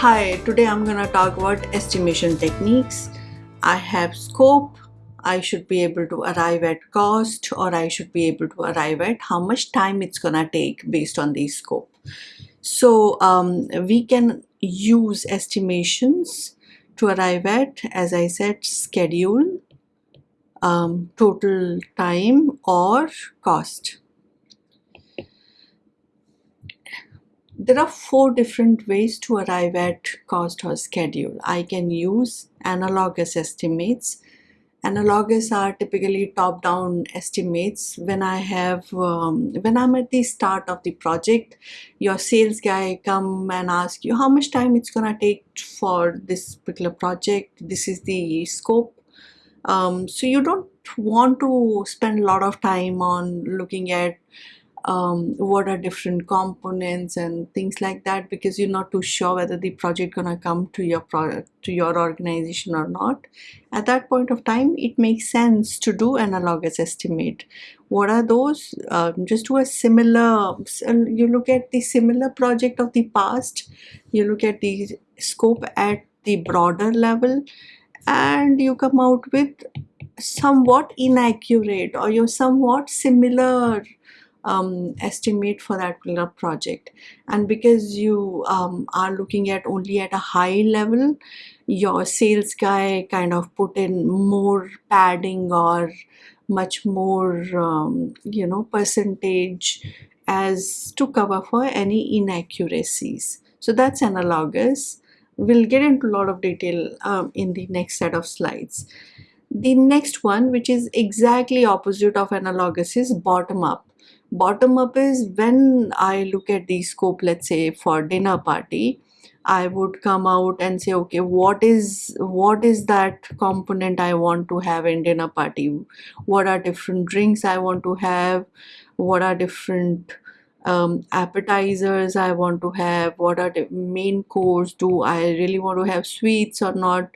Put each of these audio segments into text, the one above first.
Hi, today I'm gonna talk about estimation techniques. I have scope, I should be able to arrive at cost or I should be able to arrive at how much time it's gonna take based on the scope. So um, we can use estimations to arrive at, as I said, schedule, um, total time or cost. There are four different ways to arrive at cost or schedule. I can use analogous estimates. Analogous are typically top-down estimates. When I have, um, when I'm at the start of the project, your sales guy come and ask you how much time it's gonna take for this particular project. This is the scope. Um, so you don't want to spend a lot of time on looking at um, what are different components and things like that because you're not too sure whether the project gonna come to your product to your organization or not. At that point of time it makes sense to do analogous estimate. What are those? Um, just do a similar you look at the similar project of the past you look at the scope at the broader level and you come out with somewhat inaccurate or your somewhat similar um, estimate for that particular project. And because you um, are looking at only at a high level your sales guy kind of put in more padding or much more um, you know percentage as to cover for any inaccuracies. So that's analogous. We'll get into a lot of detail um, in the next set of slides. The next one which is exactly opposite of analogous is bottom up bottom up is when I look at the scope let's say for dinner party I would come out and say okay what is what is that component I want to have in dinner party? What are different drinks I want to have? What are different um, appetizers I want to have? What are the main course? Do I really want to have sweets or not?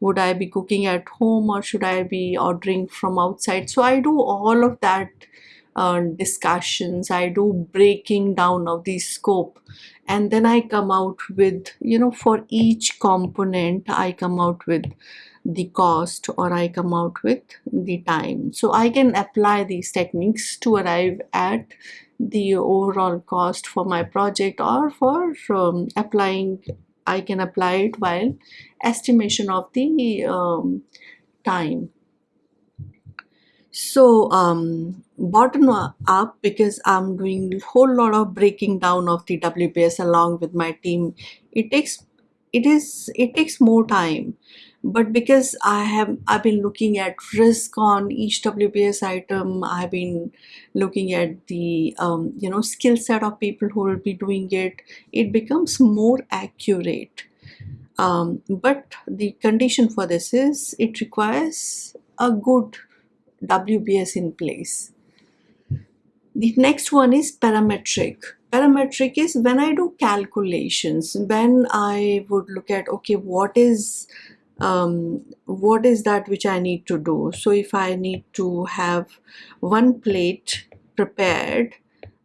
Would I be cooking at home or should I be ordering from outside? So I do all of that uh, discussions i do breaking down of the scope. And then i come out with you know for each component i come out with the cost or i come out with the time. So i can apply these techniques to arrive at the overall cost for my project or for um, applying i can apply it while estimation of the um, time so um, bottom up because I'm doing a whole lot of breaking down of the WBS along with my team. It takes it is it takes more time but because I have I've been looking at risk on each WBS item I've been looking at the um, you know skill set of people who will be doing it it becomes more accurate um, but the condition for this is it requires a good WBS in place. The next one is parametric. Parametric is when I do calculations, when I would look at, okay, what is um, what is that which I need to do? So if I need to have one plate prepared,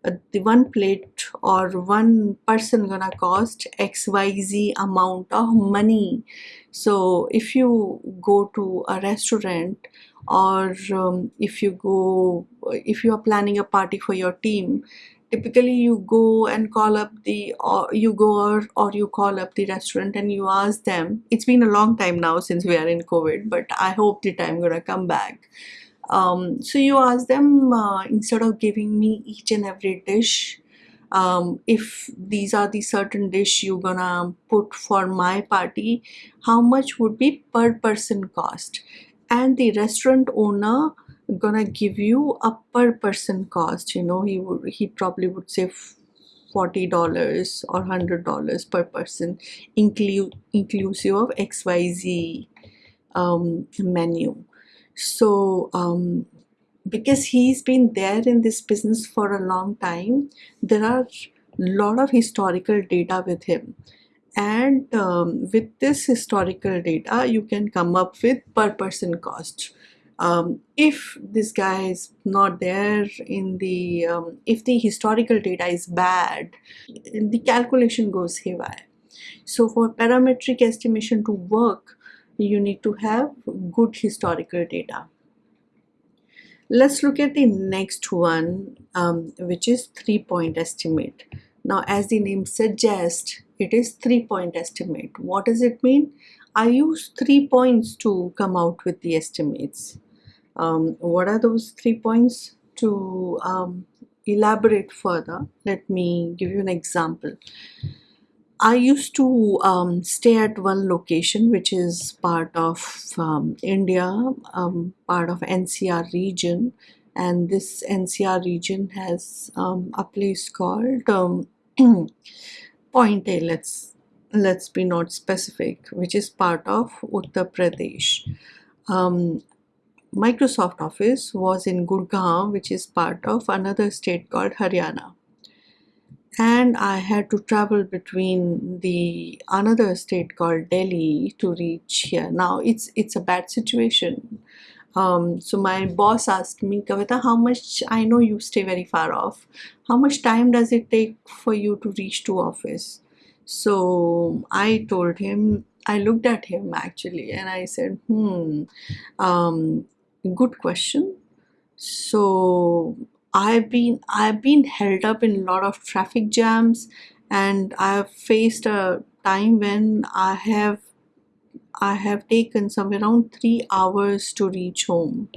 uh, the one plate or one person gonna cost xyz amount of money so if you go to a restaurant or um, if you go if you are planning a party for your team typically you go and call up the or you go or, or you call up the restaurant and you ask them. It's been a long time now since we are in covid but i hope the time gonna come back. Um, so you ask them uh, instead of giving me each and every dish um, if these are the certain dish you're gonna put for my party how much would be per person cost and the restaurant owner gonna give you a per person cost you know he would he probably would say $40 or $100 per person include inclusive of XYZ um, menu. So um, because he's been there in this business for a long time there are a lot of historical data with him and um, with this historical data you can come up with per person cost um, if this guy is not there in the um, if the historical data is bad the calculation goes haywire So for parametric estimation to work, you need to have good historical data. Let's look at the next one, um, which is three-point estimate. Now, as the name suggests, it is three-point estimate. What does it mean? I use three points to come out with the estimates. Um, what are those three points? To um, elaborate further, let me give you an example. I used to um, stay at one location which is part of um, India, um, part of NCR region and this NCR region has um, a place called um, Point A, let's, let's be not specific, which is part of Uttar Pradesh. Um, Microsoft Office was in Gurgaon, which is part of another state called Haryana. And I had to travel between the another state called Delhi to reach here. Now it's it's a bad situation. Um, so my boss asked me, Kavita, how much I know you stay very far off. How much time does it take for you to reach to office? So I told him, I looked at him actually, and I said, hmm, um, good question so i've been i've been held up in a lot of traffic jams and i've faced a time when i have i have taken somewhere around three hours to reach home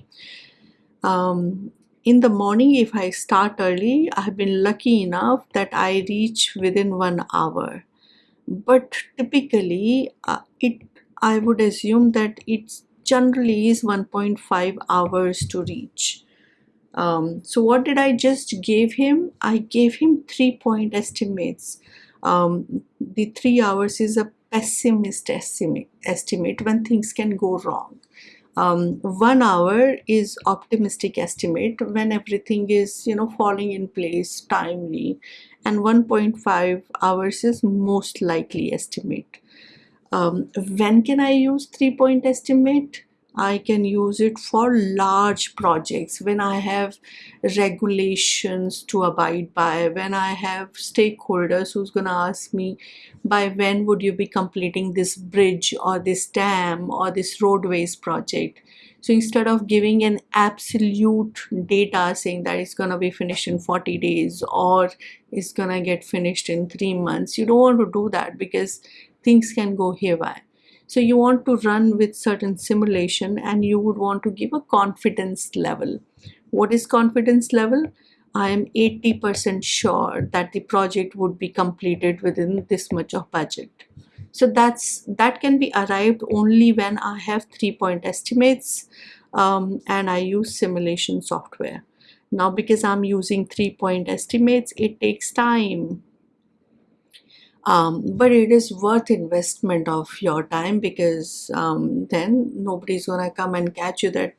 um, in the morning if i start early i've been lucky enough that i reach within one hour but typically uh, it i would assume that it generally is 1.5 hours to reach. Um, so what did I just give him? I gave him three point estimates. Um, the three hours is a pessimist estimate, estimate when things can go wrong. Um, one hour is optimistic estimate when everything is you know falling in place timely and 1.5 hours is most likely estimate um, when can I use three-point estimate? I can use it for large projects when I have regulations to abide by, when I have stakeholders who's going to ask me by when would you be completing this bridge or this dam or this roadways project. So instead of giving an absolute data saying that it's going to be finished in 40 days or it's going to get finished in three months, you don't want to do that because things can go haywire. So you want to run with certain simulation and you would want to give a confidence level. What is confidence level? I am 80% sure that the project would be completed within this much of budget. So that's that can be arrived only when I have three-point estimates um, and I use simulation software. Now because I'm using three-point estimates, it takes time um, but it is worth investment of your time because um, then nobody's gonna come and catch you that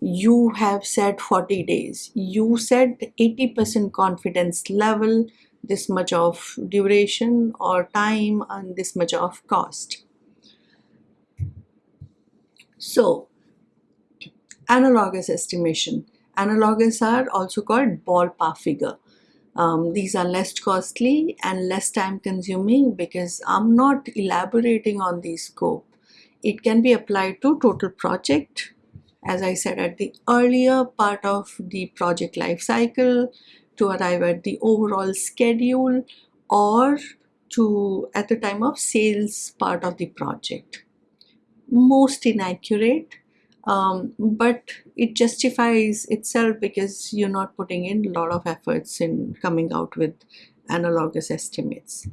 you have said 40 days. You said 80% confidence level this much of duration or time and this much of cost. So analogous estimation. Analogous are also called ballpark figure um, these are less costly and less time consuming because I'm not elaborating on the scope. It can be applied to total project, as I said at the earlier part of the project life cycle, to arrive at the overall schedule or to at the time of sales part of the project. Most inaccurate um, but it justifies itself because you're not putting in a lot of efforts in coming out with analogous estimates.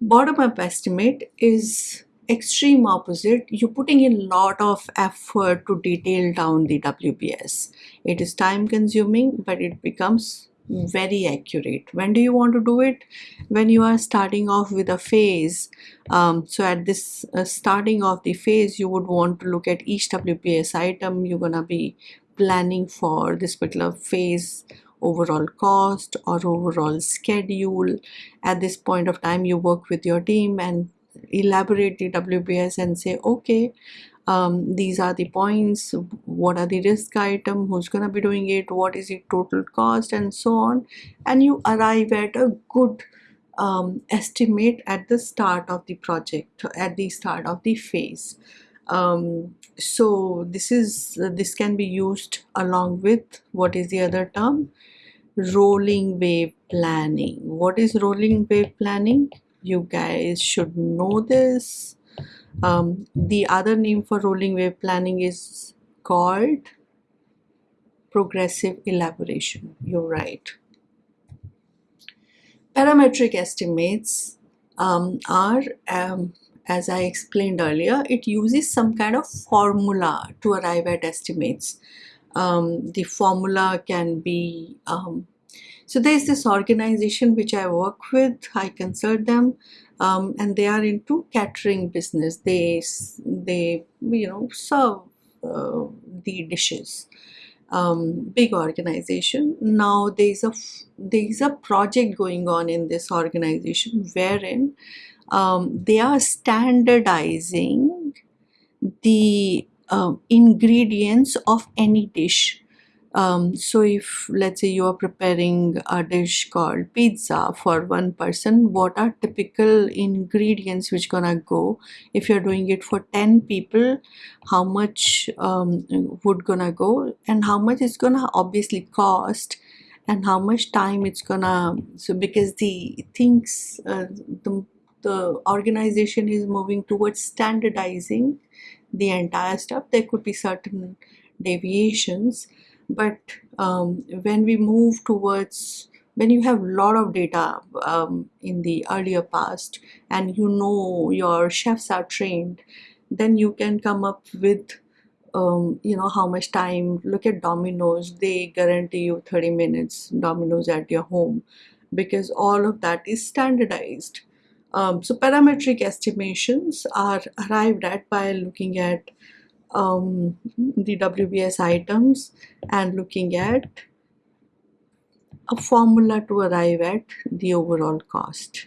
Bottom-up estimate is extreme opposite. You're putting in a lot of effort to detail down the WBS. It is time consuming, but it becomes very accurate. When do you want to do it? When you are starting off with a phase. Um, so at this uh, starting of the phase you would want to look at each WBS item. You're gonna be planning for this particular phase overall cost or overall schedule. At this point of time you work with your team and elaborate the WBS and say okay um, these are the points what are the risk item who's gonna be doing it what is the total cost and so on and you arrive at a good um, estimate at the start of the project, at the start of the phase. Um, so this is this can be used along with what is the other term? Rolling wave planning. What is rolling wave planning? You guys should know this. Um, the other name for rolling wave planning is called progressive elaboration. You're right. Parametric estimates um, are, um, as I explained earlier, it uses some kind of formula to arrive at estimates. Um, the formula can be, um, so there's this organization which I work with, I consult them, um, and they are into catering business. They, they you know, serve uh, the dishes um, big organization. Now there's a there's a project going on in this organization wherein um, they are standardizing the um, ingredients of any dish um, so if let's say you are preparing a dish called pizza for one person what are typical ingredients which gonna go? If you're doing it for 10 people how much um, would gonna go? And how much it's gonna obviously cost? And how much time it's gonna so because the things uh, the, the organization is moving towards standardizing the entire stuff there could be certain deviations but um, when we move towards when you have a lot of data um, in the earlier past and you know your chefs are trained then you can come up with um, you know how much time look at Domino's they guarantee you 30 minutes Domino's at your home because all of that is standardized. Um, so parametric estimations are arrived at by looking at um, the WBS items and looking at a formula to arrive at the overall cost.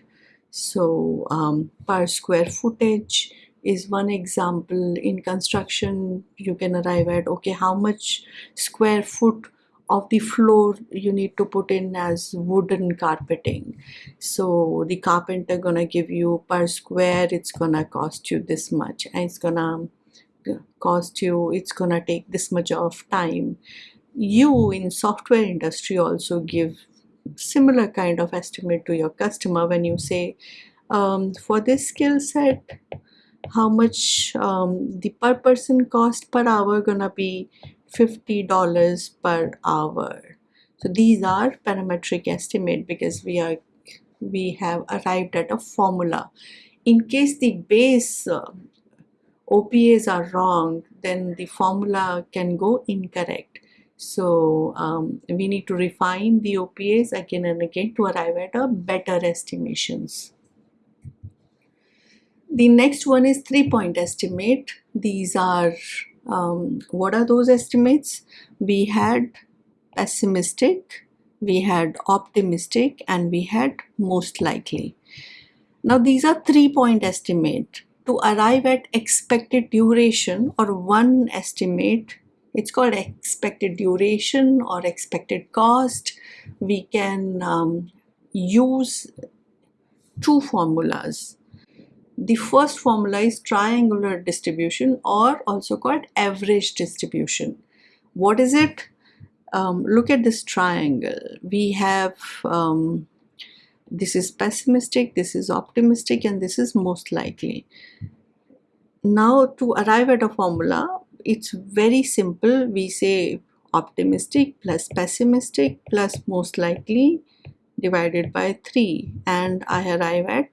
So um, per square footage is one example. In construction, you can arrive at, okay, how much square foot of the floor you need to put in as wooden carpeting. So the carpenter gonna give you per square, it's gonna cost you this much and it's gonna cost you it's gonna take this much of time. You in software industry also give similar kind of estimate to your customer when you say um, for this skill set how much um, the per person cost per hour gonna be $50 per hour? So these are parametric estimate because we are we have arrived at a formula. In case the base uh, OPAs are wrong, then the formula can go incorrect. So um, we need to refine the OPAs again and again to arrive at a better estimations. The next one is three-point estimate. These are, um, what are those estimates? We had pessimistic, we had optimistic, and we had most likely. Now these are three-point estimate to arrive at expected duration or one estimate it's called expected duration or expected cost. We can um, use two formulas. The first formula is triangular distribution or also called average distribution. What is it? Um, look at this triangle. We have um, this is pessimistic, this is optimistic, and this is most likely. Now to arrive at a formula, it's very simple. We say optimistic plus pessimistic plus most likely divided by 3 and I arrive at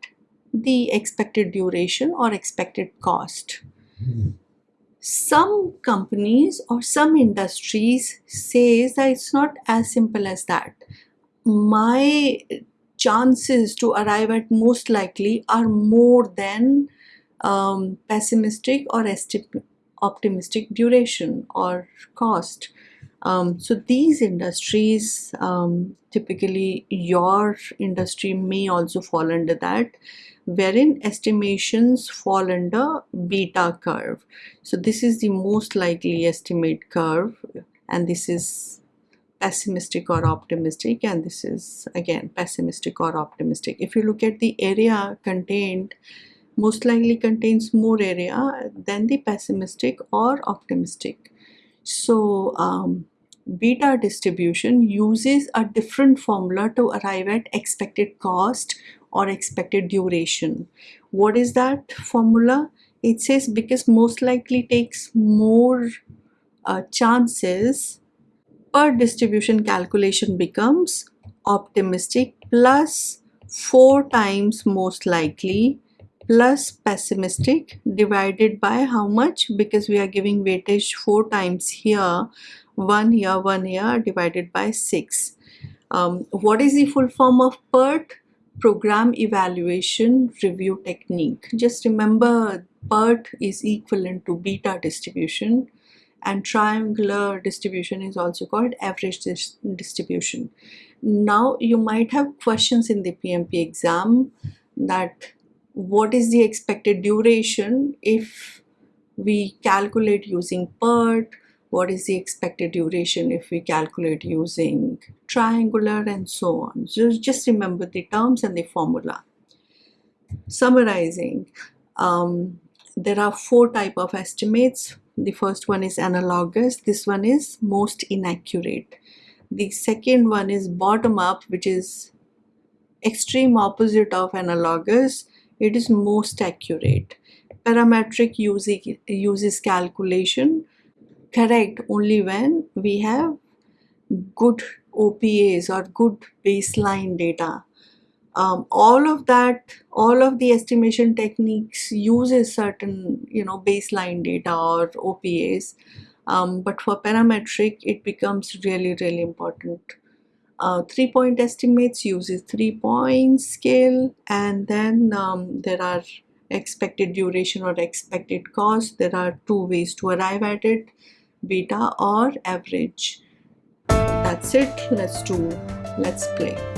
the expected duration or expected cost. Some companies or some industries says that it's not as simple as that. My chances to arrive at most likely are more than um, pessimistic or optimistic duration or cost. Um, so these industries, um, typically your industry may also fall under that, wherein estimations fall under beta curve. So this is the most likely estimate curve and this is pessimistic or optimistic and this is again pessimistic or optimistic. If you look at the area contained most likely contains more area than the pessimistic or optimistic. So um, beta distribution uses a different formula to arrive at expected cost or expected duration. What is that formula? It says because most likely takes more uh, chances PERT distribution calculation becomes optimistic plus 4 times most likely plus pessimistic divided by how much? Because we are giving weightage 4 times here 1 here 1 here divided by 6 um, what is the full form of PERT? Program evaluation review technique. Just remember PERT is equivalent to beta distribution and triangular distribution is also called average dis distribution. Now you might have questions in the PMP exam that what is the expected duration if we calculate using PERT, what is the expected duration if we calculate using triangular and so on. So just remember the terms and the formula. Summarizing, um, there are four type of estimates the first one is analogous. This one is most inaccurate. The second one is bottom up which is extreme opposite of analogous. It is most accurate. Parametric using uses calculation. Correct only when we have good OPAs or good baseline data um, all of that all of the estimation techniques uses certain you know baseline data or OPAs um, but for parametric it becomes really really important. Uh, three point estimates uses three point scale and then um, there are expected duration or expected cost. There are two ways to arrive at it beta or average. That's it. Let's do let's play